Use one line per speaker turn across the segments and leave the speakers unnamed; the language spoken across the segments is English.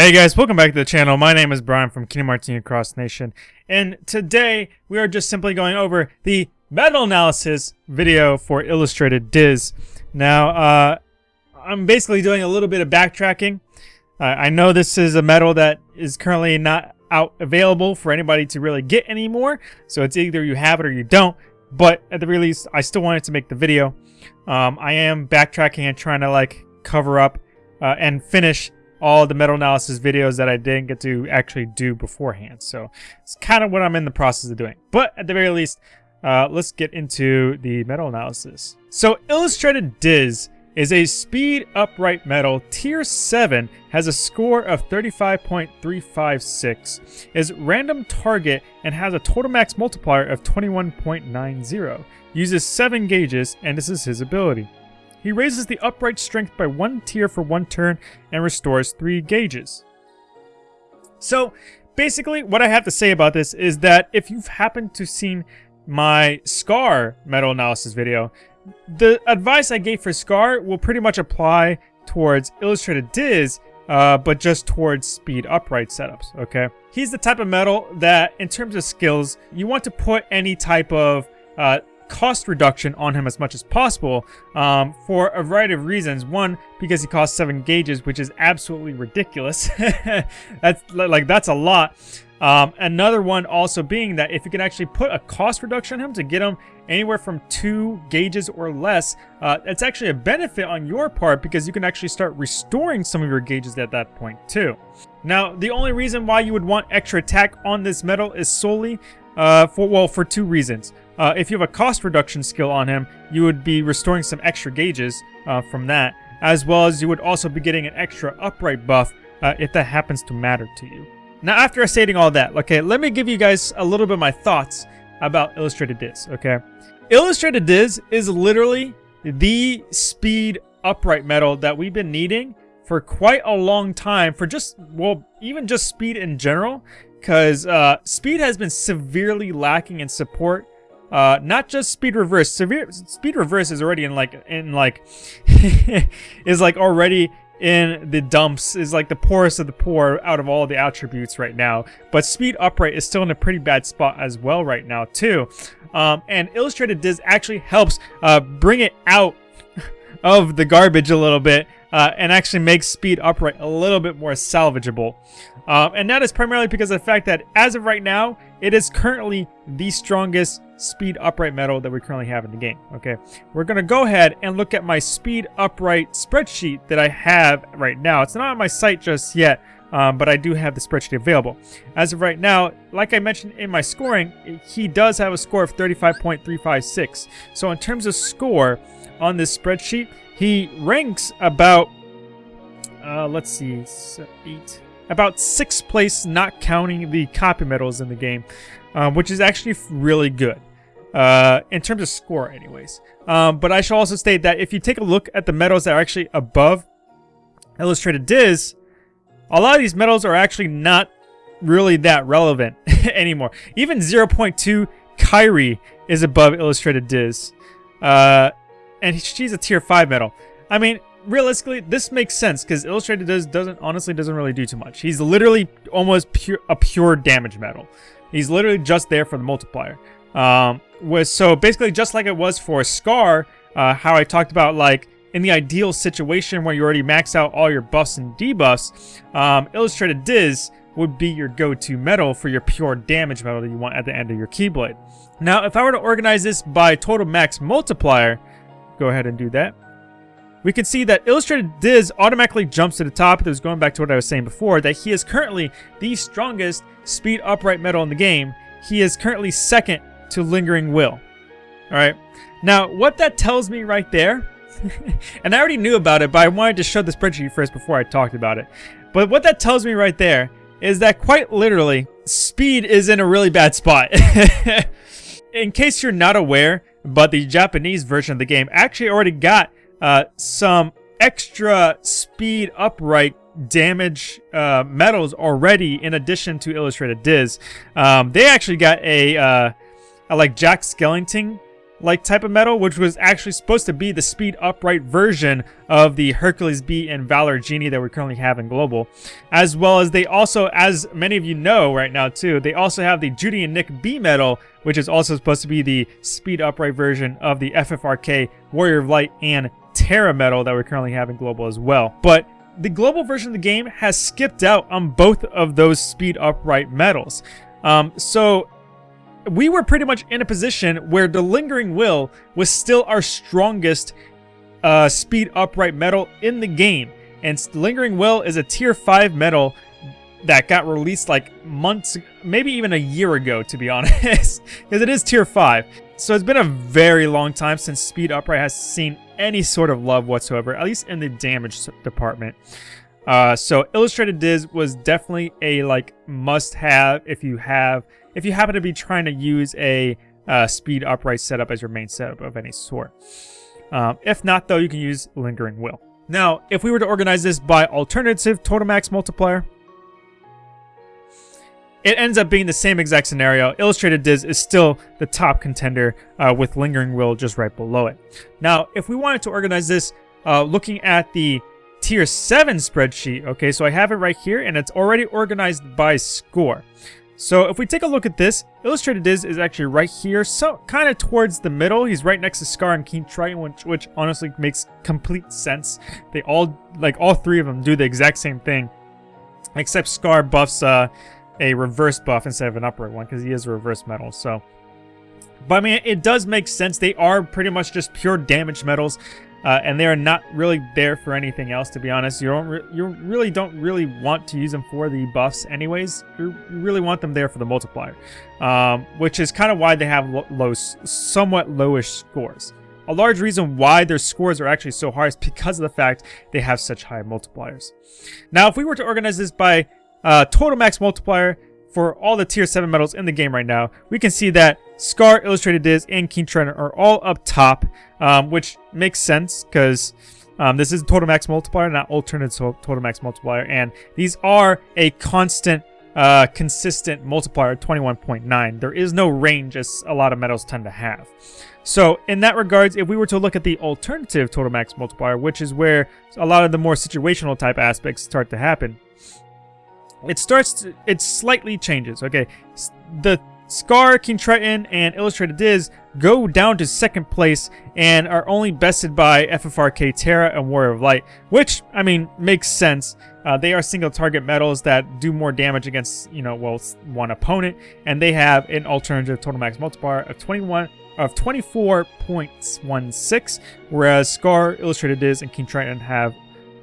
Hey guys, welcome back to the channel. My name is Brian from Kingdom Hearts Union Cross Nation, and today we are just simply going over the medal analysis video for Illustrated Diz. Now, uh, I'm basically doing a little bit of backtracking. Uh, I know this is a medal that is currently not out available for anybody to really get anymore, so it's either you have it or you don't, but at the release, I still wanted to make the video. Um, I am backtracking and trying to like cover up uh, and finish all the medal analysis videos that I didn't get to actually do beforehand. So it's kind of what I'm in the process of doing. But at the very least, uh, let's get into the medal analysis. So Illustrated Diz is a speed upright medal. Tier 7 has a score of 35.356, is random target, and has a total max multiplier of 21.90. Uses 7 gauges, and this is his ability. He raises the upright strength by one tier for one turn and restores three gauges. So basically what I have to say about this is that if you've happened to seen my Scar medal analysis video, the advice I gave for Scar will pretty much apply towards Illustrated Diz, uh, but just towards speed upright setups, okay? He's the type of medal that, in terms of skills, you want to put any type of uh, cost reduction on him as much as possible um, for a variety of reasons. One, because he costs seven gauges, which is absolutely ridiculous. that's like that's a lot. Um, another one also being that if you can actually put a cost reduction on him to get him anywhere from two gauges or less, uh, it's actually a benefit on your part because you can actually start restoring some of your gauges at that point too. Now, the only reason why you would want extra attack on this medal is solely uh, for, well, for two reasons. Uh, if you have a cost reduction skill on him, you would be restoring some extra gauges uh, from that, as well as you would also be getting an extra upright buff uh, if that happens to matter to you. Now, after stating all that, okay, let me give you guys a little bit of my thoughts about Illustrated Diz, okay? Illustrated Diz is literally the speed upright medal that we've been needing for quite a long time for just, well, even just speed in general, because uh, speed has been severely lacking in support uh, not just speed reverse. Severe speed reverse is already in like in like is like already in the dumps. Is like the poorest of the poor out of all the attributes right now. But speed upright is still in a pretty bad spot as well right now too. Um, and illustrated Diz actually helps uh, bring it out of the garbage a little bit uh, and actually makes speed upright a little bit more salvageable. Uh, and that is primarily because of the fact that as of right now, it is currently the strongest speed upright medal that we currently have in the game. Okay, we're gonna go ahead and look at my speed upright spreadsheet that I have right now. It's not on my site just yet, um, but I do have the spreadsheet available. As of right now, like I mentioned in my scoring, he does have a score of 35.356. So in terms of score on this spreadsheet, he ranks about, uh, let's see, eight, about sixth place, not counting the copy medals in the game, um, which is actually really good. Uh, in terms of score, anyways. Um, but I should also state that if you take a look at the medals that are actually above Illustrated Diz, a lot of these medals are actually not really that relevant anymore. Even 0.2 Kairi is above Illustrated Diz. Uh, and she's a tier 5 medal. I mean, realistically, this makes sense because Illustrated Diz doesn't honestly doesn't really do too much. He's literally almost pure a pure damage medal. He's literally just there for the multiplier. Um, was so basically just like it was for Scar, uh, how I talked about like in the ideal situation where you already max out all your buffs and debuffs, um, Illustrated Diz would be your go-to medal for your pure damage medal that you want at the end of your Keyblade. Now, if I were to organize this by total max multiplier, go ahead and do that. We can see that Illustrated Diz automatically jumps to the top. This is going back to what I was saying before, that he is currently the strongest speed upright medal in the game. He is currently second to Lingering Will. Alright, now what that tells me right there, and I already knew about it, but I wanted to show the spreadsheet first before I talked about it. But what that tells me right there is that quite literally, speed is in a really bad spot. in case you're not aware, but the Japanese version of the game actually already got uh, some extra speed upright damage uh, medals already in addition to Illustrated Diz. Um, they actually got a, uh, a like Jack Skellington like type of medal, which was actually supposed to be the speed upright version of the Hercules B and Valor Genie that we currently have in Global. As well as they also, as many of you know right now too, they also have the Judy and Nick B medal, which is also supposed to be the speed upright version of the FFRK Warrior of Light and Terra medal that we currently have in Global as well. But the global version of the game has skipped out on both of those speed upright medals. Um, so we were pretty much in a position where the Lingering Will was still our strongest uh, speed upright medal in the game. And Lingering Will is a tier 5 medal that got released like months, maybe even a year ago, to be honest, because it is tier 5. So it's been a very long time since Speed Upright has seen any sort of love whatsoever, at least in the damage department. Uh, so Illustrated Diz was definitely a like must-have if you have if you happen to be trying to use a uh, speed upright setup as your main setup of any sort. Um, if not, though, you can use Lingering Will. Now, if we were to organize this by alternative total max multiplier, it ends up being the same exact scenario. Illustrated Diz is still the top contender uh, with Lingering Will just right below it. Now, if we wanted to organize this uh, looking at the tier 7 spreadsheet, okay, so I have it right here and it's already organized by score. So if we take a look at this, Illustrated Diz is actually right here, so kind of towards the middle. He's right next to Scar and King Triton, which, which honestly makes complete sense. They all, like all three of them do the exact same thing. Except Scar buffs uh, a reverse buff instead of an upright one, because he is a reverse medal, so... But I mean, it does make sense. They are pretty much just pure damage medals. Uh, and they are not really there for anything else, to be honest. You don't, re you really don't really want to use them for the buffs, anyways. You really want them there for the multiplier, um, which is kind of why they have low, somewhat lowish scores. A large reason why their scores are actually so high is because of the fact they have such high multipliers. Now, if we were to organize this by uh, total max multiplier, for all the tier 7 medals in the game right now, we can see that Scar, Illustrated Diz, and King Triton are all up top, um, which makes sense because um, this is total max multiplier, not alternate total max multiplier, and these are a constant, uh, consistent multiplier 21.9. There is no range as a lot of medals tend to have. So in that regards, if we were to look at the alternative total max multiplier, which is where a lot of the more situational type aspects start to happen, it starts to, it slightly changes okay. The scar king triton and illustrated diz go down to second place and are only bested by ffrk terra and warrior of light which i mean makes sense. Uh, they are single target medals that do more damage against you know well one opponent and they have an alternative total max multiplier of 21 of 24.16 whereas scar illustrated diz and king triton have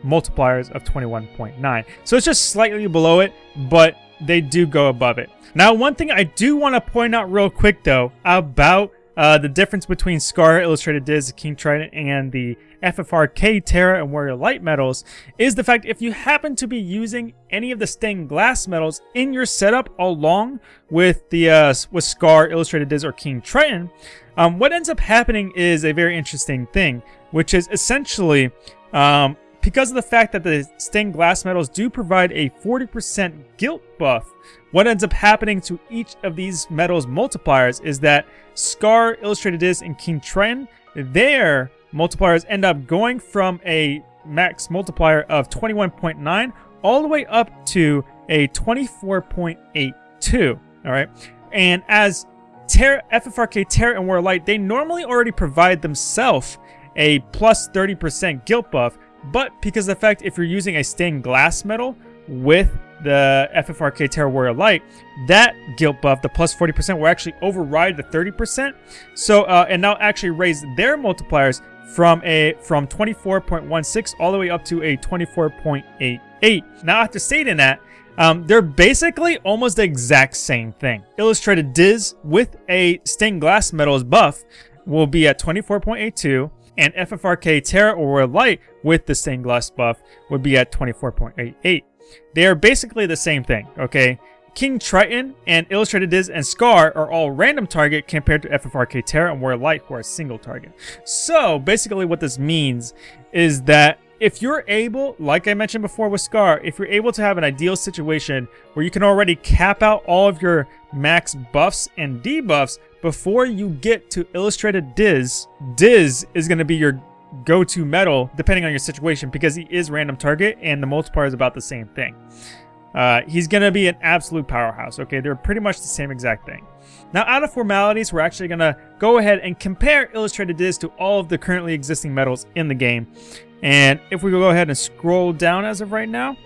multipliers of 21.9. So it's just slightly below it, but they do go above it. Now, one thing I do want to point out real quick, though, about uh, the difference between Scar, Illustrated Diz, King Triton, and the FFRK, Terra, and Warrior Light medals is the fact if you happen to be using any of the stained glass medals in your setup along with the uh, with Scar, Illustrated Diz, or King Triton, um, what ends up happening is a very interesting thing, which is essentially um, because of the fact that the stained glass medals do provide a 40% guilt buff, what ends up happening to each of these medals multipliers is that Scar, Illustrated Diz, and King Triton, their multipliers end up going from a max multiplier of 21.9 all the way up to a 24.82, all right? And as FFRK, Terra, and Warlight, they normally already provide themselves a plus 30% guilt buff, but because the fact if you're using a stained glass medal with the FFRK Terra Warrior Light, that guilt buff, the plus 40%, will actually override the 30%. So, uh, and now actually raise their multipliers from a from 24.16 all the way up to a 24.88. Now, after stating that, um, they're basically almost the exact same thing. Illustrated Diz with a stained glass medals buff will be at 24.82 and FFRK Terra or Light with the stained glass buff would be at 24.88. They are basically the same thing, okay? King Triton and Illustrated Diz and Scar are all random target compared to FFRK Terra and Warrior Light who are single target. So basically what this means is that if you're able, like I mentioned before with Scar, if you're able to have an ideal situation where you can already cap out all of your max buffs and debuffs before you get to Illustrated Diz, Diz is going to be your go-to medal depending on your situation because he is random target and the multiplier is about the same thing. Uh, he's going to be an absolute powerhouse, okay? They're pretty much the same exact thing. Now, out of formalities, we're actually going to go ahead and compare Illustrated Diz to all of the currently existing medals in the game. And if we go ahead and scroll down as of right now,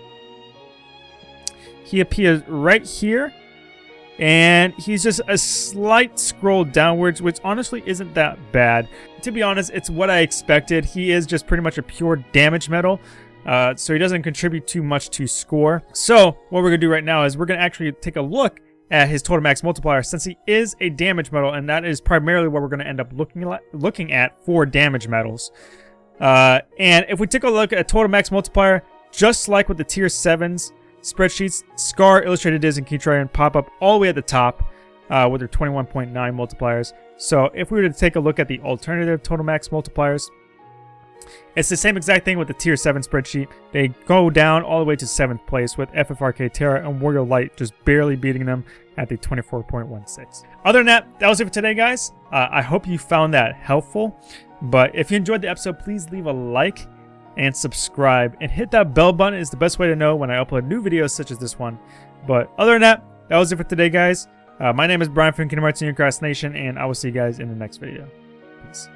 he appears right here. And he's just a slight scroll downwards, which honestly isn't that bad. To be honest, it's what I expected. He is just pretty much a pure damage medal. Uh, so he doesn't contribute too much to score. So what we're going to do right now is we're going to actually take a look at his total max multiplier since he is a damage medal and that is primarily what we're going to end up looking looking at for damage medals. Uh, and if we take a look at total max multiplier, just like with the tier 7s spreadsheets, Scar, Illustrated Diz, and pop up all the way at the top uh, with their 21.9 multipliers. So if we were to take a look at the alternative total max multipliers, it's the same exact thing with the tier 7 spreadsheet. They go down all the way to 7th place with FFRK Terra and Warrior Light just barely beating them at the 24.16. Other than that, that was it for today, guys. Uh, I hope you found that helpful. But if you enjoyed the episode, please leave a like and subscribe. And hit that bell button is the best way to know when I upload new videos such as this one. But other than that, that was it for today, guys. Uh, my name is Brian from Kingdom Hearts Union Cross Nation, and I will see you guys in the next video. Peace.